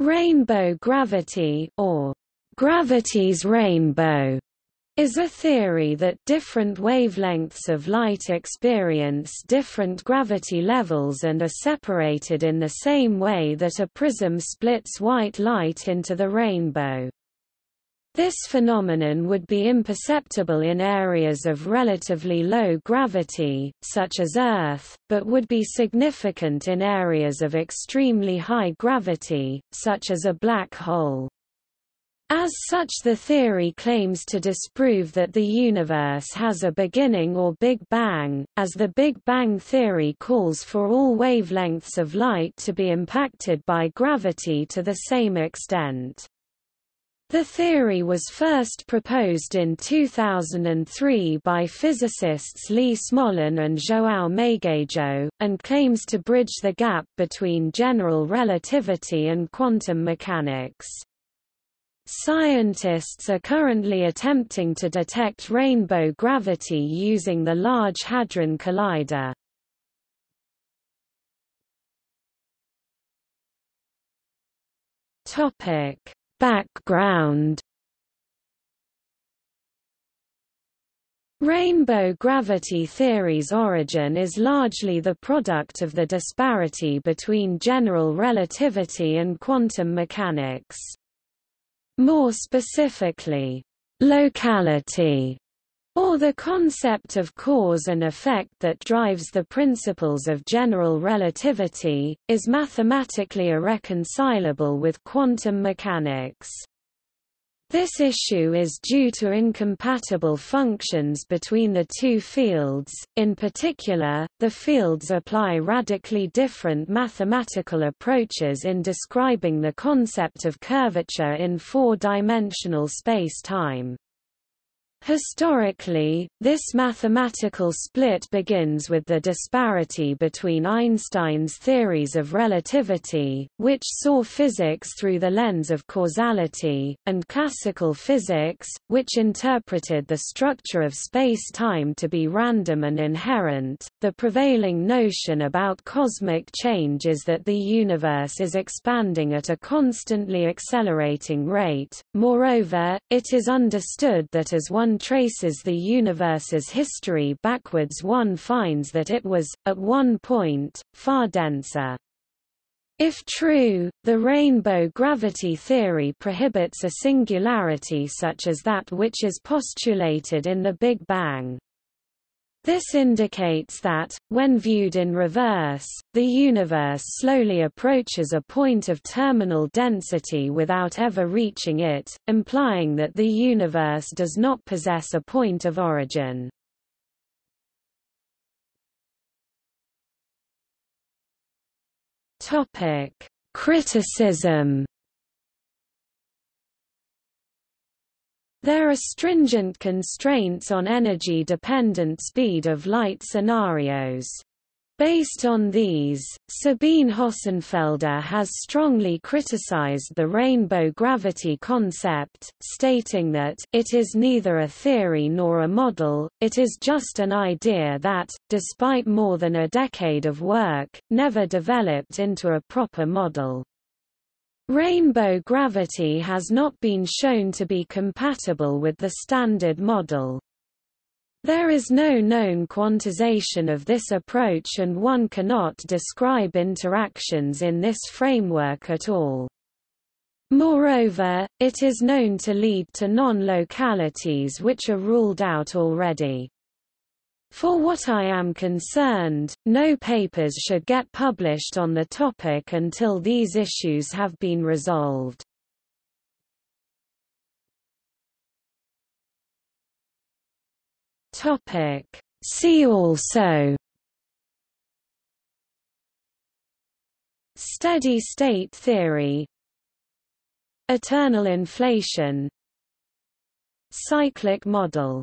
Rainbow gravity or gravity's rainbow is a theory that different wavelengths of light experience different gravity levels and are separated in the same way that a prism splits white light into the rainbow. This phenomenon would be imperceptible in areas of relatively low gravity, such as Earth, but would be significant in areas of extremely high gravity, such as a black hole. As such the theory claims to disprove that the universe has a beginning or Big Bang, as the Big Bang theory calls for all wavelengths of light to be impacted by gravity to the same extent. The theory was first proposed in 2003 by physicists Lee Smolin and João Magueijo, and claims to bridge the gap between general relativity and quantum mechanics. Scientists are currently attempting to detect rainbow gravity using the Large Hadron Collider. Topic Background Rainbow gravity theory's origin is largely the product of the disparity between general relativity and quantum mechanics. More specifically, locality or the concept of cause and effect that drives the principles of general relativity, is mathematically irreconcilable with quantum mechanics. This issue is due to incompatible functions between the two fields, in particular, the fields apply radically different mathematical approaches in describing the concept of curvature in four-dimensional space-time. Historically, this mathematical split begins with the disparity between Einstein's theories of relativity, which saw physics through the lens of causality, and classical physics, which interpreted the structure of space-time to be random and inherent. The prevailing notion about cosmic change is that the universe is expanding at a constantly accelerating rate. Moreover, it is understood that as one one traces the universe's history backwards one finds that it was, at one point, far denser. If true, the rainbow gravity theory prohibits a singularity such as that which is postulated in the Big Bang. This indicates that, when viewed in reverse, the universe slowly approaches a point of terminal density without ever reaching it, implying that the universe does not possess a point of origin. Criticism There are stringent constraints on energy-dependent speed of light scenarios. Based on these, Sabine Hossenfelder has strongly criticized the rainbow gravity concept, stating that, it is neither a theory nor a model, it is just an idea that, despite more than a decade of work, never developed into a proper model. Rainbow gravity has not been shown to be compatible with the Standard Model. There is no known quantization of this approach and one cannot describe interactions in this framework at all. Moreover, it is known to lead to non-localities which are ruled out already. For what I am concerned, no papers should get published on the topic until these issues have been resolved. Topic. See also Steady state theory Eternal inflation Cyclic model